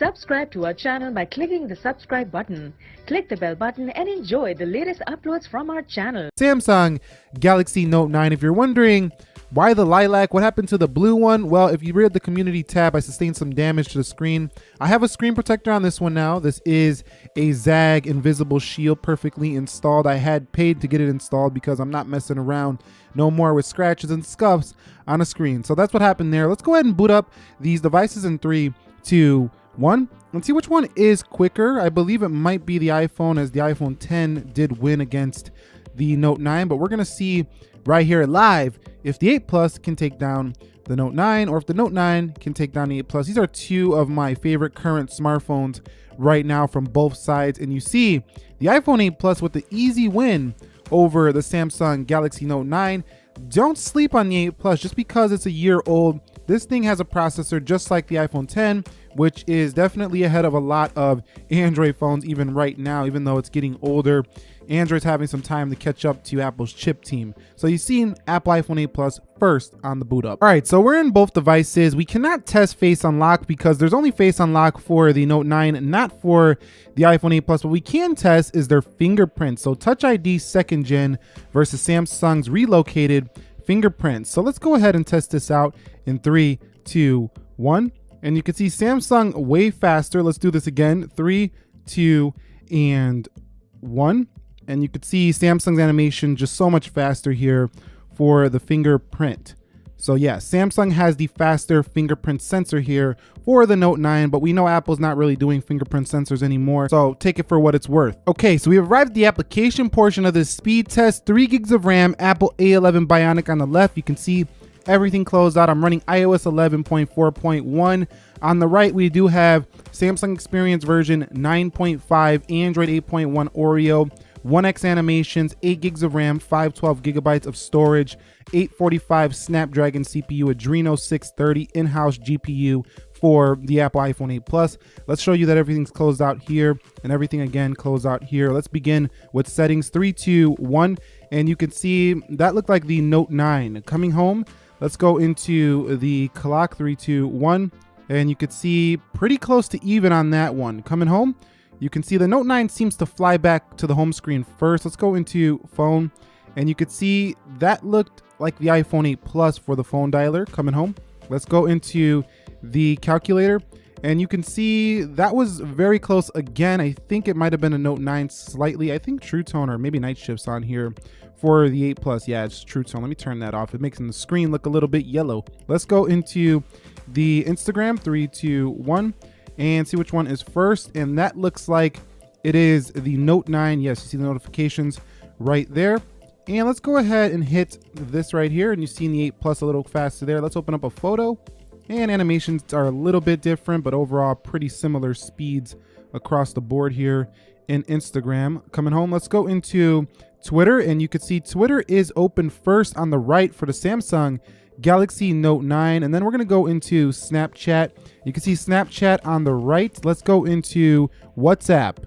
Subscribe to our channel by clicking the subscribe button. Click the bell button and enjoy the latest uploads from our channel. Samsung Galaxy Note 9. If you're wondering why the lilac, what happened to the blue one? Well, if you read the community tab, I sustained some damage to the screen. I have a screen protector on this one now. This is a ZAGG invisible shield perfectly installed. I had paid to get it installed because I'm not messing around no more with scratches and scuffs on a screen. So that's what happened there. Let's go ahead and boot up these devices in three, two, one. Let's see which one is quicker. I believe it might be the iPhone as the iPhone 10 did win against the Note 9, but we're gonna see right here live if the 8 Plus can take down the Note 9 or if the Note 9 can take down the 8 Plus. These are two of my favorite current smartphones right now from both sides. And you see the iPhone 8 Plus with the easy win over the Samsung Galaxy Note 9. Don't sleep on the 8 Plus just because it's a year old. This thing has a processor just like the iPhone 10, which is definitely ahead of a lot of Android phones even right now, even though it's getting older. Android's having some time to catch up to Apple's chip team. So you've seen Apple iPhone 8 Plus first on the boot up. All right, so we're in both devices. We cannot test Face Unlock because there's only Face Unlock for the Note 9, not for the iPhone 8 Plus. What we can test is their fingerprint. So Touch ID second gen versus Samsung's relocated fingerprints. So let's go ahead and test this out in three, two, one. And you can see Samsung way faster. Let's do this again. Three, two, and one and you could see Samsung's animation just so much faster here for the fingerprint. So yeah, Samsung has the faster fingerprint sensor here for the Note 9, but we know Apple's not really doing fingerprint sensors anymore, so take it for what it's worth. Okay, so we arrived at the application portion of this speed test, 3 gigs of RAM, Apple A11 Bionic on the left. You can see everything closed out. I'm running iOS 11.4.1. On the right, we do have Samsung Experience version 9.5, Android 8.1 Oreo, 1x animations, 8 gigs of RAM, 512 gigabytes of storage, 845 Snapdragon CPU, Adreno 630 in-house GPU for the Apple iPhone 8 Plus. Let's show you that everything's closed out here and everything again closed out here. Let's begin with settings 3, 2, 1. And you can see that looked like the Note 9. Coming home, let's go into the clock 3, 2, 1. And you could see pretty close to even on that one. Coming home, you can see the Note 9 seems to fly back to the home screen first. Let's go into phone and you could see that looked like the iPhone 8 Plus for the phone dialer coming home. Let's go into the calculator and you can see that was very close again. I think it might have been a Note 9 slightly. I think True Tone or maybe Night Shifts on here for the 8 Plus. Yeah, it's True Tone. Let me turn that off. It makes the screen look a little bit yellow. Let's go into the Instagram, three, two, one and see which one is first. And that looks like it is the Note 9. Yes, you see the notifications right there. And let's go ahead and hit this right here. And you see the 8 Plus a little faster there. Let's open up a photo. And animations are a little bit different, but overall pretty similar speeds across the board here in Instagram. Coming home, let's go into Twitter. And you can see Twitter is open first on the right for the Samsung Galaxy Note 9. And then we're going to go into Snapchat. You can see Snapchat on the right. Let's go into WhatsApp.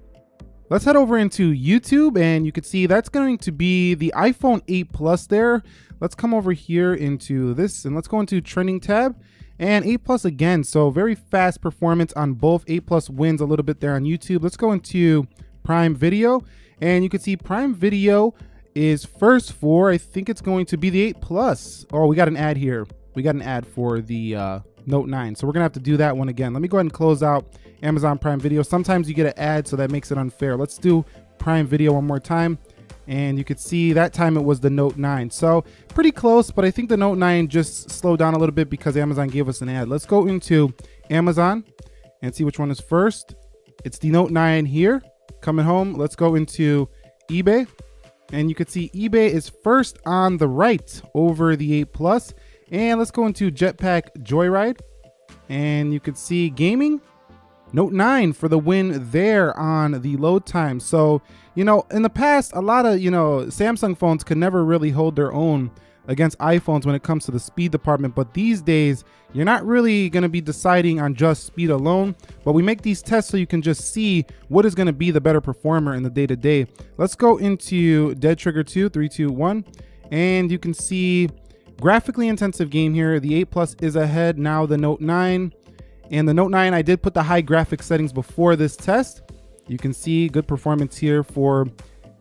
Let's head over into YouTube and you can see that's going to be the iPhone 8 Plus there. Let's come over here into this and let's go into trending tab and 8 Plus again. So very fast performance on both 8 Plus wins a little bit there on YouTube. Let's go into Prime Video and you can see Prime Video is first for, I think it's going to be the 8 Plus. Oh, we got an ad here. We got an ad for the uh, Note 9. So we're going to have to do that one again. Let me go ahead and close out Amazon Prime Video. Sometimes you get an ad, so that makes it unfair. Let's do Prime Video one more time. And you could see that time it was the Note 9. So pretty close, but I think the Note 9 just slowed down a little bit because Amazon gave us an ad. Let's go into Amazon and see which one is first. It's the Note 9 here. Coming home, let's go into eBay and you can see eBay is first on the right over the 8 Plus. And let's go into Jetpack Joyride. And you can see gaming, Note 9 for the win there on the load time. So, you know, in the past, a lot of, you know, Samsung phones could never really hold their own against iPhones when it comes to the speed department. But these days, you're not really going to be deciding on just speed alone. But we make these tests so you can just see what is going to be the better performer in the day to day. Let's go into Dead Trigger 2, 3, 2, 1. And you can see graphically intensive game here. The 8 Plus is ahead now, the Note 9. And the Note 9, I did put the high graphic settings before this test. You can see good performance here for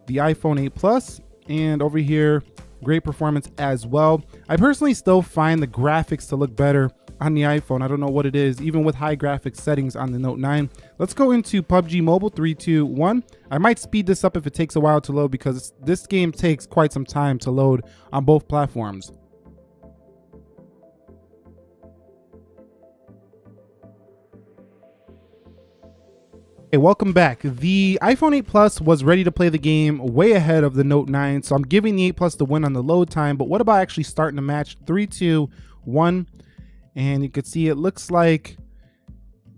the iPhone 8 Plus. And over here, great performance as well. I personally still find the graphics to look better on the iPhone. I don't know what it is, even with high graphics settings on the Note 9. Let's go into PUBG Mobile 3, 2, 1. I might speed this up if it takes a while to load because this game takes quite some time to load on both platforms. Hey, welcome back. The iPhone 8 Plus was ready to play the game way ahead of the Note 9, so I'm giving the 8 Plus the win on the load time, but what about actually starting the match? 3, 2, 1, and you can see it looks like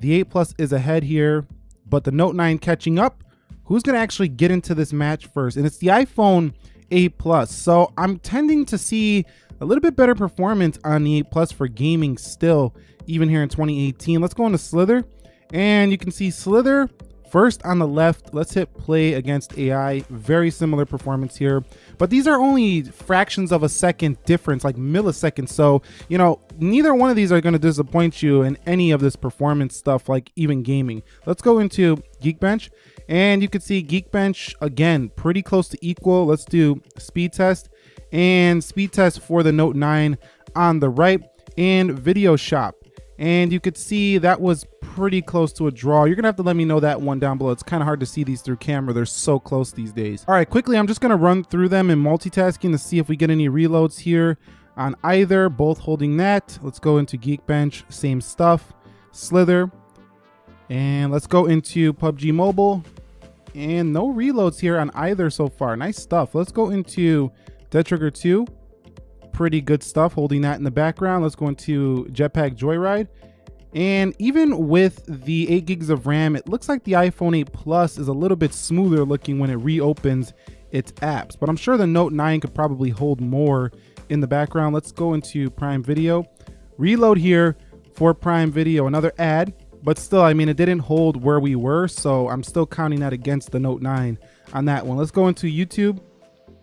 the 8 Plus is ahead here, but the Note 9 catching up. Who's going to actually get into this match first? And it's the iPhone 8 Plus, so I'm tending to see a little bit better performance on the 8 Plus for gaming still, even here in 2018. Let's go into Slither. And you can see Slither first on the left. Let's hit play against AI. Very similar performance here. But these are only fractions of a second difference, like milliseconds. So, you know, neither one of these are going to disappoint you in any of this performance stuff, like even gaming. Let's go into Geekbench. And you can see Geekbench, again, pretty close to equal. Let's do speed test. And speed test for the Note 9 on the right. And Video Shop. And you could see that was pretty close to a draw. You're gonna have to let me know that one down below. It's kind of hard to see these through camera. They're so close these days. All right, quickly, I'm just gonna run through them in multitasking to see if we get any reloads here on either, both holding that. Let's go into Geekbench, same stuff. Slither, and let's go into PUBG Mobile. And no reloads here on either so far. Nice stuff. Let's go into Dead Trigger 2. Pretty good stuff, holding that in the background. Let's go into Jetpack Joyride. And even with the 8 gigs of RAM, it looks like the iPhone 8 Plus is a little bit smoother looking when it reopens its apps. But I'm sure the Note 9 could probably hold more in the background. Let's go into Prime Video. Reload here for Prime Video, another ad. But still, I mean, it didn't hold where we were, so I'm still counting that against the Note 9 on that one. Let's go into YouTube.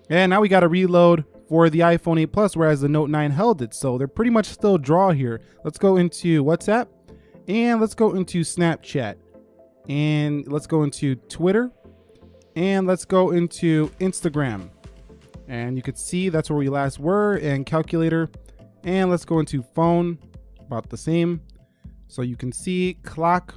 And now we got a reload for the iPhone 8 Plus, whereas the Note 9 held it. So they're pretty much still draw here. Let's go into WhatsApp. And let's go into Snapchat. And let's go into Twitter. And let's go into Instagram. And you can see that's where we last were and calculator. And let's go into phone, about the same. So you can see clock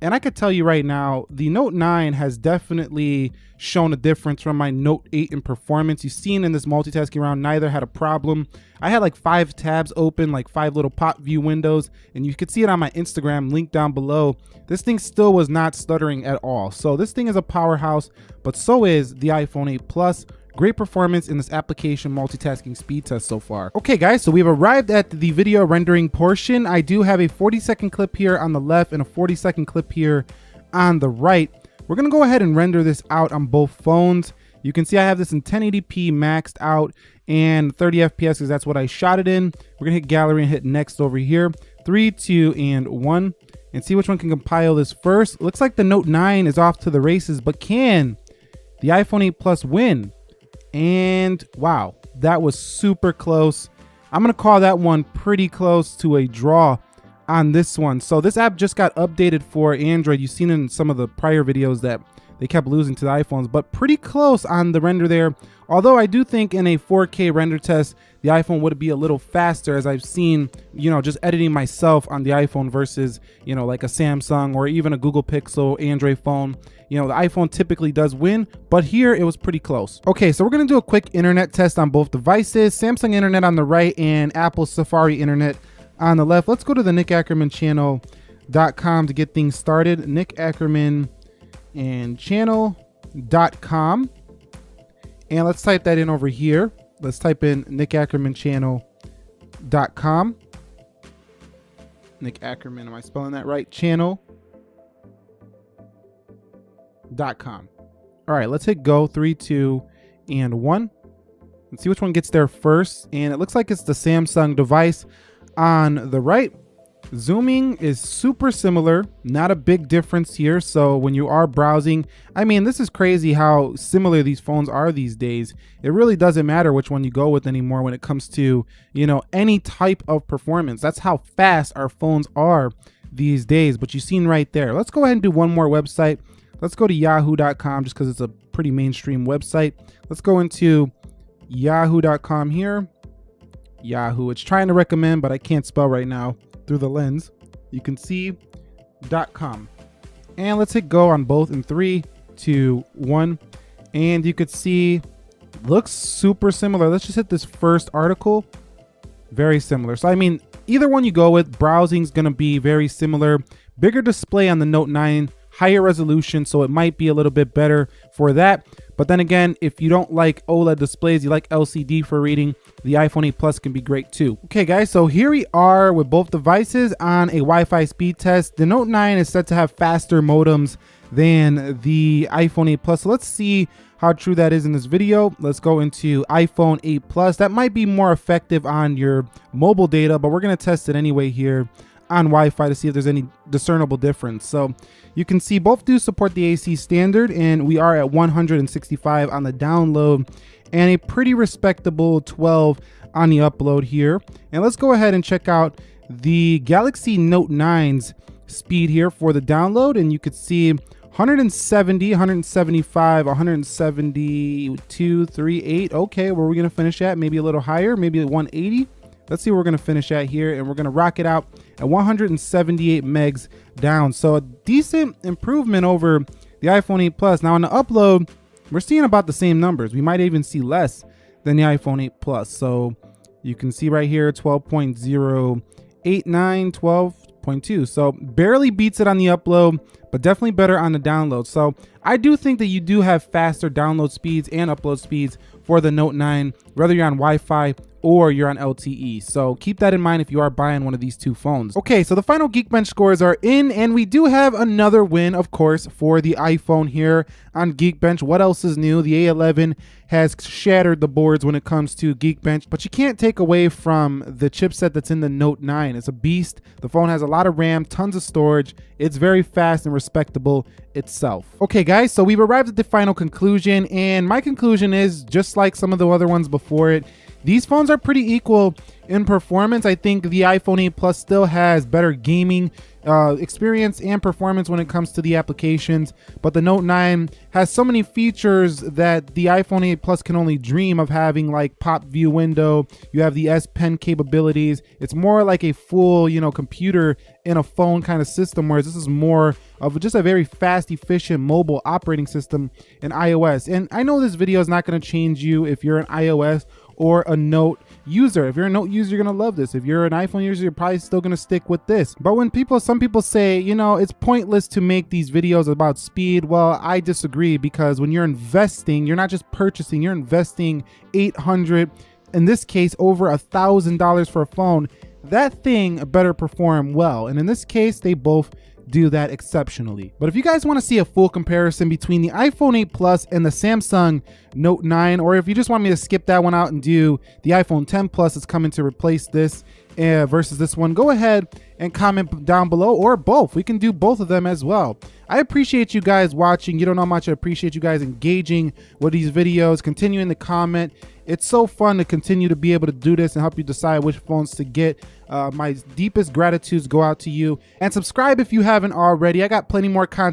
and I could tell you right now, the Note 9 has definitely shown a difference from my Note 8 in performance. You've seen in this multitasking round, neither had a problem. I had like five tabs open, like five little pop view windows, and you could see it on my Instagram link down below. This thing still was not stuttering at all. So this thing is a powerhouse, but so is the iPhone 8 Plus. Great performance in this application multitasking speed test so far. Okay guys, so we've arrived at the video rendering portion. I do have a 40 second clip here on the left and a 40 second clip here on the right. We're gonna go ahead and render this out on both phones. You can see I have this in 1080p maxed out and 30 FPS because that's what I shot it in. We're gonna hit gallery and hit next over here. Three, two, and one. And see which one can compile this first. Looks like the Note 9 is off to the races, but can the iPhone 8 Plus win? And wow, that was super close. I'm going to call that one pretty close to a draw on this one. So this app just got updated for Android. You've seen in some of the prior videos that they kept losing to the iPhones, but pretty close on the render there. Although I do think in a 4K render test, the iPhone would be a little faster as I've seen, you know, just editing myself on the iPhone versus, you know, like a Samsung or even a Google Pixel Android phone. You know, the iPhone typically does win, but here it was pretty close. Okay, so we're gonna do a quick internet test on both devices, Samsung internet on the right and Apple Safari internet on the left. Let's go to the Nick Ackerman channel.com to get things started. Nick Ackerman and channel.com. And let's type that in over here. Let's type in Nick Ackerman channel.com. Nick Ackerman, am I spelling that right? Channel.com. All right, let's hit go. Three, two, and one. Let's see which one gets there first. And it looks like it's the Samsung device on the right. Zooming is super similar, not a big difference here. So when you are browsing, I mean, this is crazy how similar these phones are these days. It really doesn't matter which one you go with anymore when it comes to, you know, any type of performance. That's how fast our phones are these days, but you've seen right there. Let's go ahead and do one more website. Let's go to yahoo.com just because it's a pretty mainstream website. Let's go into yahoo.com here. Yahoo. It's trying to recommend, but I can't spell right now through the lens. You can see .com. And let's hit go on both in three, two, one. And you could see looks super similar. Let's just hit this first article. Very similar. So I mean, either one you go with, browsing is going to be very similar. Bigger display on the Note 9, higher resolution, so it might be a little bit better for that. But then again, if you don't like OLED displays, you like LCD for reading, the iPhone 8 Plus can be great too. Okay guys, so here we are with both devices on a Wi-Fi speed test. The Note 9 is said to have faster modems than the iPhone 8 Plus. So let's see how true that is in this video. Let's go into iPhone 8 Plus. That might be more effective on your mobile data, but we're gonna test it anyway here on Wi-Fi to see if there's any discernible difference. So you can see both do support the AC standard and we are at 165 on the download and a pretty respectable 12 on the upload here. And let's go ahead and check out the Galaxy Note 9's speed here for the download and you could see 170, 175, 172, 38. Okay, where are we going to finish at? Maybe a little higher, maybe 180. Let's see where we're going to finish at here, and we're going to rock it out at 178 megs down. So a decent improvement over the iPhone 8 Plus. Now on the upload, we're seeing about the same numbers. We might even see less than the iPhone 8 Plus. So you can see right here 12.089, 12.2. So barely beats it on the upload, but definitely better on the download. So I do think that you do have faster download speeds and upload speeds for the Note 9, whether you're on Wi-Fi or you're on LTE. So keep that in mind if you are buying one of these two phones. Okay, so the final Geekbench scores are in and we do have another win, of course, for the iPhone here on Geekbench. What else is new? The A11 has shattered the boards when it comes to Geekbench, but you can't take away from the chipset that's in the Note 9. It's a beast. The phone has a lot of RAM, tons of storage. It's very fast and respectable itself. Okay, guys, so we've arrived at the final conclusion, and my conclusion is just like some of the other ones before it, these phones are pretty equal in performance. I think the iPhone 8 Plus still has better gaming uh, experience and performance when it comes to the applications, but the Note 9 has so many features that the iPhone 8 Plus can only dream of having, like pop view window. You have the S Pen capabilities. It's more like a full, you know, computer in a phone kind of system, whereas this is more of just a very fast, efficient mobile operating system in iOS. And I know this video is not going to change you if you're an iOS or a Note user. If you're a Note user, you're gonna love this. If you're an iPhone user, you're probably still gonna stick with this. But when people, some people say, you know, it's pointless to make these videos about speed, well, I disagree because when you're investing, you're not just purchasing, you're investing 800, in this case, over a thousand dollars for a phone. That thing better perform well. And in this case, they both do that exceptionally. But if you guys want to see a full comparison between the iPhone 8 Plus and the Samsung Note 9, or if you just want me to skip that one out and do the iPhone 10 Plus that's coming to replace this uh, versus this one, go ahead and comment down below or both. We can do both of them as well. I appreciate you guys watching. You don't know how much I appreciate you guys engaging with these videos, continuing to comment. It's so fun to continue to be able to do this and help you decide which phones to get. Uh, my deepest gratitudes go out to you. And subscribe if you haven't already. I got plenty more content